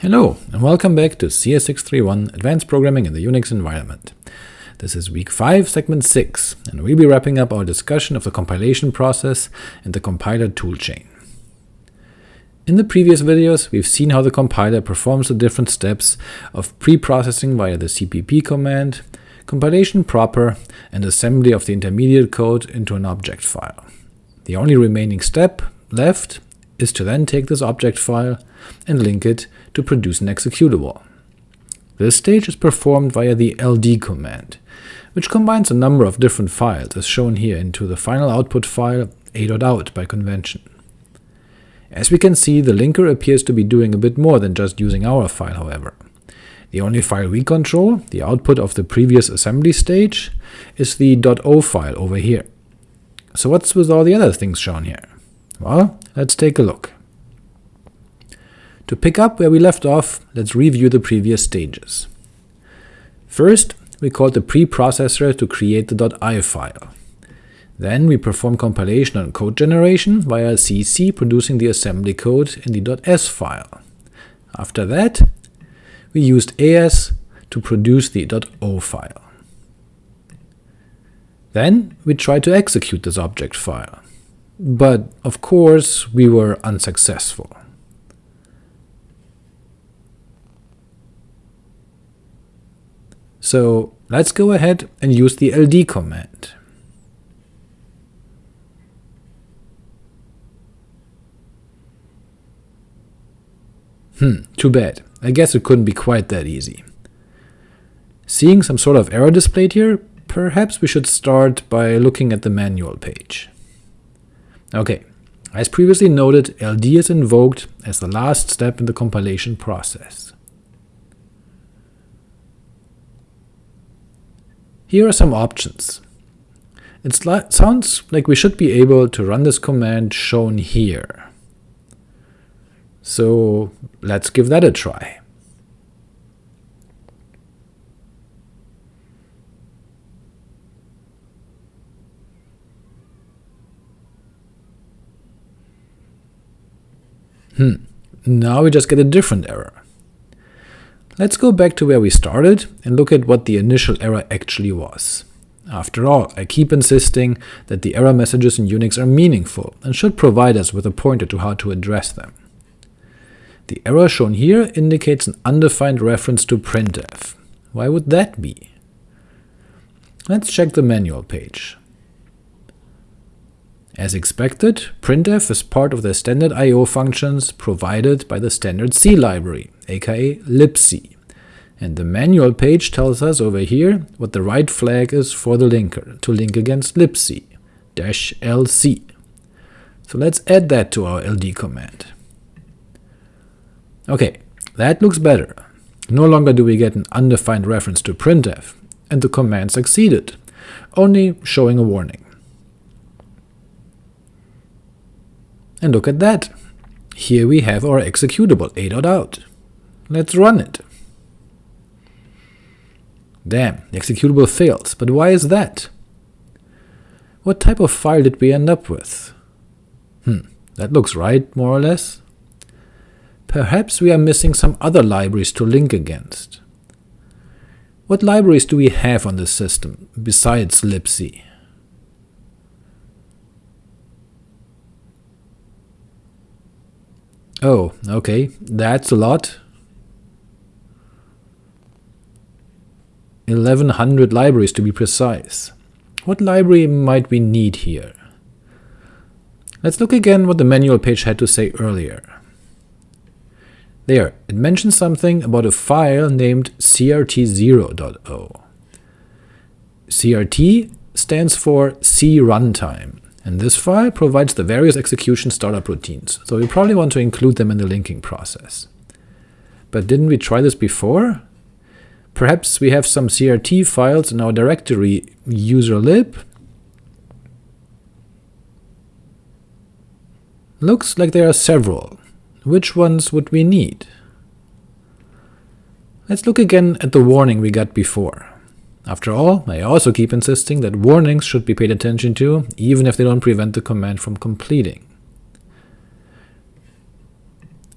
Hello, and welcome back to CS631 Advanced Programming in the Unix Environment. This is week 5, segment 6, and we'll be wrapping up our discussion of the compilation process and the compiler toolchain. In the previous videos, we've seen how the compiler performs the different steps of pre-processing via the cpp command, compilation proper, and assembly of the intermediate code into an object file. The only remaining step left is to then take this object file and link it to produce an executable. This stage is performed via the ld command, which combines a number of different files as shown here into the final output file a.out by convention. As we can see, the linker appears to be doing a bit more than just using our file, however. The only file we control, the output of the previous assembly stage, is the .o file over here. So what's with all the other things shown here? Well, let's take a look. To pick up where we left off, let's review the previous stages. First, we called the preprocessor to create the .i file. Then we perform compilation and code generation via cc producing the assembly code in the .s file. After that, we used as to produce the .o file. Then we tried to execute this object file, but of course we were unsuccessful. So let's go ahead and use the ld command. Hmm, too bad. I guess it couldn't be quite that easy. Seeing some sort of error displayed here, perhaps we should start by looking at the manual page. Ok, as previously noted, ld is invoked as the last step in the compilation process. Here are some options. It sounds like we should be able to run this command shown here. So let's give that a try. Hmm, now we just get a different error. Let's go back to where we started and look at what the initial error actually was. After all, I keep insisting that the error messages in Unix are meaningful and should provide us with a pointer to how to address them. The error shown here indicates an undefined reference to printf. Why would that be? Let's check the manual page. As expected, printf is part of the standard I.O. functions provided by the standard C library, aka libc, and the manual page tells us over here what the right flag is for the linker to link against libc, -lc. So let's add that to our ld command. Ok, that looks better. No longer do we get an undefined reference to printf, and the command succeeded, only showing a warning. And look at that! Here we have our executable a.out. Let's run it. Damn, the executable fails, but why is that? What type of file did we end up with? Hmm, that looks right, more or less. Perhaps we are missing some other libraries to link against. What libraries do we have on this system, besides libc? Oh, okay, that's a lot. 1100 libraries to be precise. What library might we need here? Let's look again what the manual page had to say earlier. There, it mentions something about a file named crt0.o. CRT stands for C runtime, and this file provides the various execution startup routines, so we probably want to include them in the linking process. But didn't we try this before? Perhaps we have some CRT files in our directory userlib. Looks like there are several. Which ones would we need? Let's look again at the warning we got before. After all, I also keep insisting that warnings should be paid attention to, even if they don't prevent the command from completing.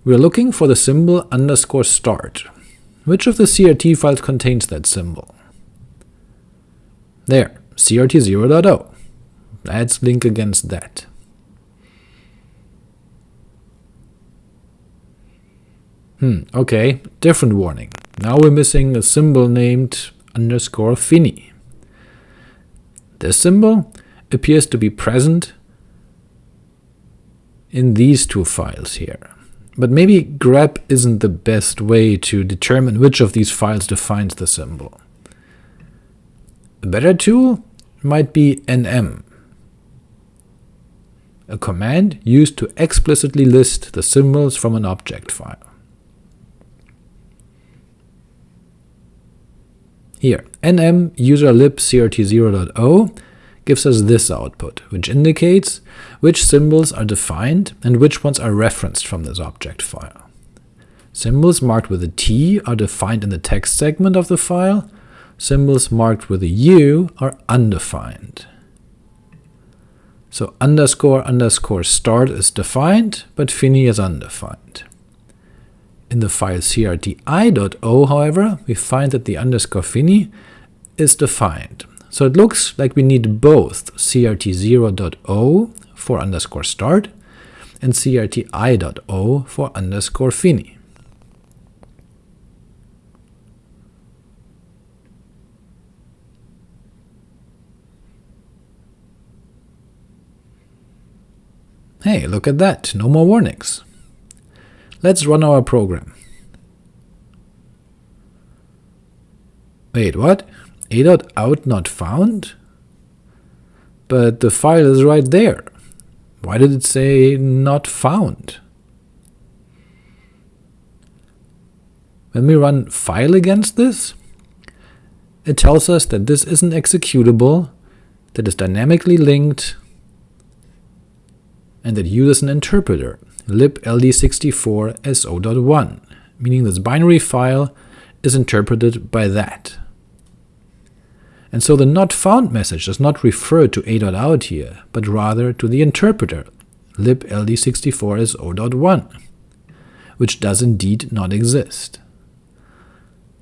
we are looking for the symbol underscore start. Which of the CRT files contains that symbol? There, crt0.o. Let's link against that. Hmm, okay, different warning. Now we're missing a symbol named underscore fini. This symbol appears to be present in these two files here. But maybe grep isn't the best way to determine which of these files defines the symbol. A better tool might be nm, a command used to explicitly list the symbols from an object file. Here, nm user lib crt0.o gives us this output, which indicates which symbols are defined and which ones are referenced from this object file. Symbols marked with a T are defined in the text segment of the file, symbols marked with a U are undefined. So underscore underscore start is defined, but fini is undefined. In the file crti.o, however, we find that the underscore fini is defined. So it looks like we need both crt0.o for underscore start and crti.o for underscore fini. Hey, look at that, no more warnings. Let's run our program. Wait, what? a.out not found? But the file is right there. Why did it say not found? When we run file against this, it tells us that this is an executable that is dynamically linked and that uses an interpreter libld64 so.1, meaning this binary file is interpreted by that. And so the not found message does not refer to a.out here, but rather to the interpreter libld64 so.1, which does indeed not exist.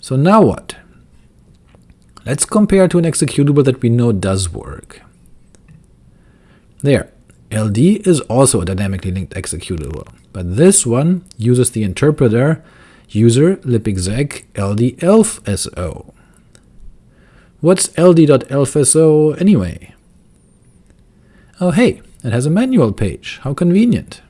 So now what? Let's compare to an executable that we know does work. There, ld is also a dynamically linked executable, but this one uses the interpreter user libexec ld.elfso. What's ld.elfso anyway? Oh hey, it has a manual page, how convenient.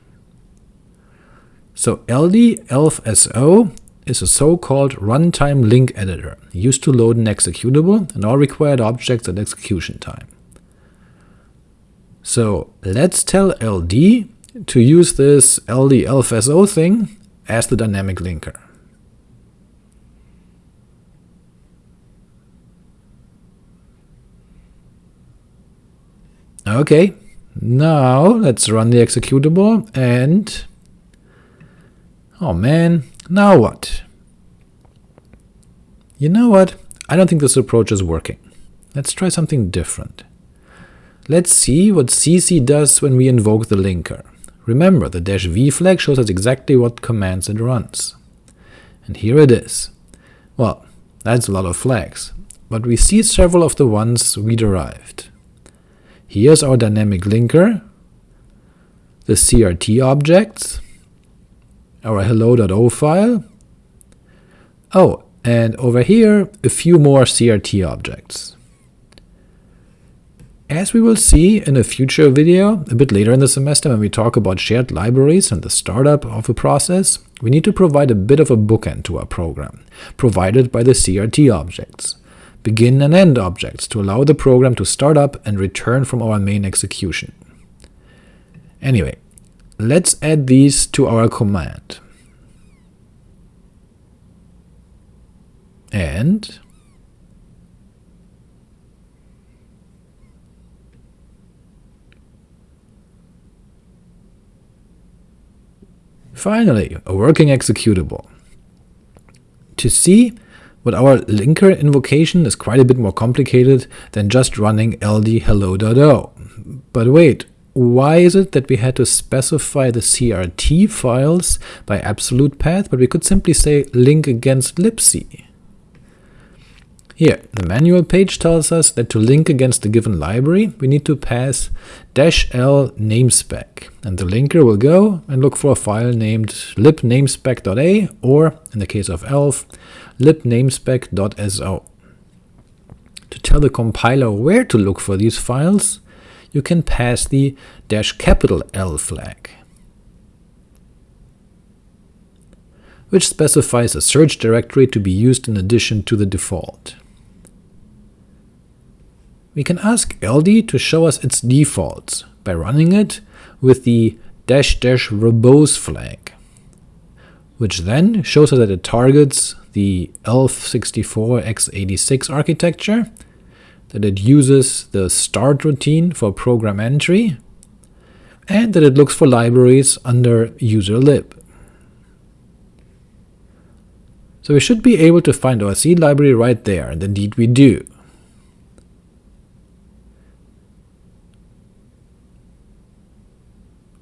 So ld.elfso is a so-called runtime link editor, used to load an executable and all required objects at execution time. So let's tell LD to use this ld.elfso thing as the dynamic linker. Okay, now let's run the executable and… Oh man, now what? You know what? I don't think this approach is working. Let's try something different. Let's see what cc does when we invoke the linker. Remember, the v flag shows us exactly what commands it runs. And here it is. Well, that's a lot of flags, but we see several of the ones we derived. Here's our dynamic linker, the CRT objects, our hello.o file, oh, and over here a few more CRT objects. As we will see in a future video, a bit later in the semester when we talk about shared libraries and the startup of a process, we need to provide a bit of a bookend to our program, provided by the CRT objects, begin and end objects to allow the program to start up and return from our main execution. Anyway, let's add these to our command. And Finally, a working executable. To see what our linker invocation is quite a bit more complicated than just running ld hello.o. But wait, why is it that we had to specify the CRT files by absolute path, but we could simply say link against libc? Here, the manual page tells us that to link against a given library, we need to pass "-l namespec, and the linker will go and look for a file named libnamespec.a, or, in the case of ELF, libnamespec.so. To tell the compiler where to look for these files, you can pass the capital L flag, which specifies a search directory to be used in addition to the default we can ask LD to show us its defaults by running it with the dash dash verbose flag, which then shows us that it targets the ELF64x86 architecture, that it uses the start routine for program entry, and that it looks for libraries under user lib. So we should be able to find our C library right there, and indeed we do.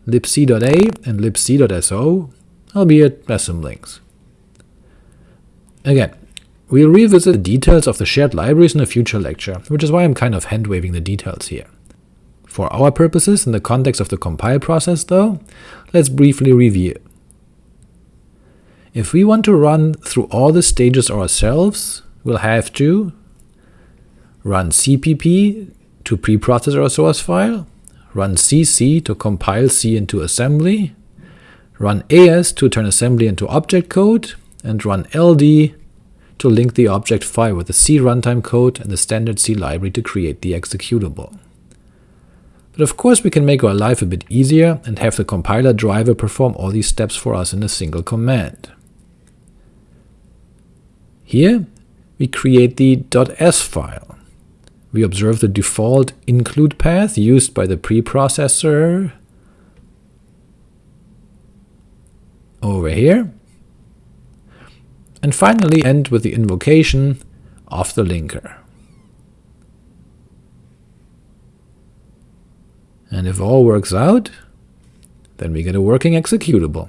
libc.a and libc.so, albeit as symlinks. Again, we'll revisit the details of the shared libraries in a future lecture, which is why I'm kind of hand-waving the details here. For our purposes, in the context of the compile process though, let's briefly review. If we want to run through all the stages ourselves, we'll have to run cpp to preprocess our source file, run cc to compile C into assembly, run as to turn assembly into object code, and run ld to link the object file with the C runtime code and the standard C library to create the executable. But of course we can make our life a bit easier and have the compiler driver perform all these steps for us in a single command. Here we create the .s file, we observe the default include path used by the preprocessor over here, and finally end with the invocation of the linker. And if all works out, then we get a working executable.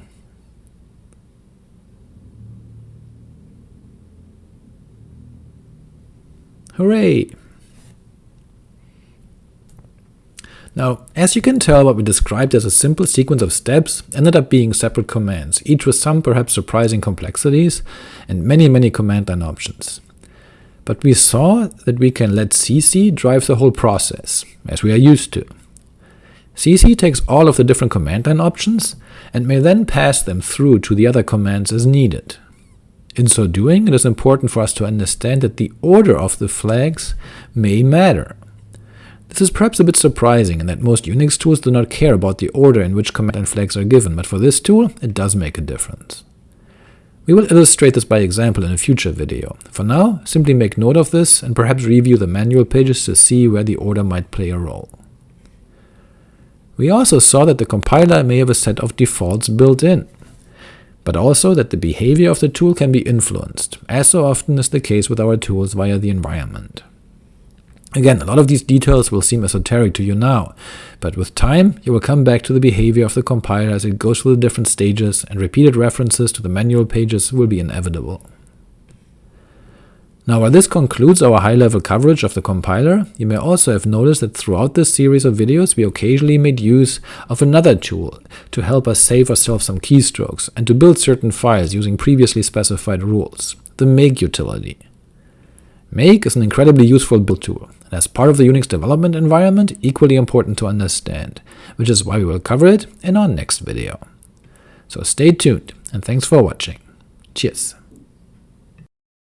Hooray! Now, as you can tell, what we described as a simple sequence of steps ended up being separate commands, each with some perhaps surprising complexities, and many many command line options. But we saw that we can let cc drive the whole process, as we are used to. cc takes all of the different command line options, and may then pass them through to the other commands as needed. In so doing, it is important for us to understand that the order of the flags may matter. This is perhaps a bit surprising in that most Unix tools do not care about the order in which command and flags are given, but for this tool it does make a difference. We will illustrate this by example in a future video. For now, simply make note of this and perhaps review the manual pages to see where the order might play a role. We also saw that the compiler may have a set of defaults built in, but also that the behavior of the tool can be influenced, as so often is the case with our tools via the environment. Again, a lot of these details will seem esoteric to you now, but with time you will come back to the behavior of the compiler as it goes through the different stages, and repeated references to the manual pages will be inevitable. Now while this concludes our high-level coverage of the compiler, you may also have noticed that throughout this series of videos we occasionally made use of another tool to help us save ourselves some keystrokes, and to build certain files using previously specified rules, the make utility. Make is an incredibly useful build tool, and as part of the Unix development environment equally important to understand, which is why we will cover it in our next video. So stay tuned, and thanks for watching. Cheers!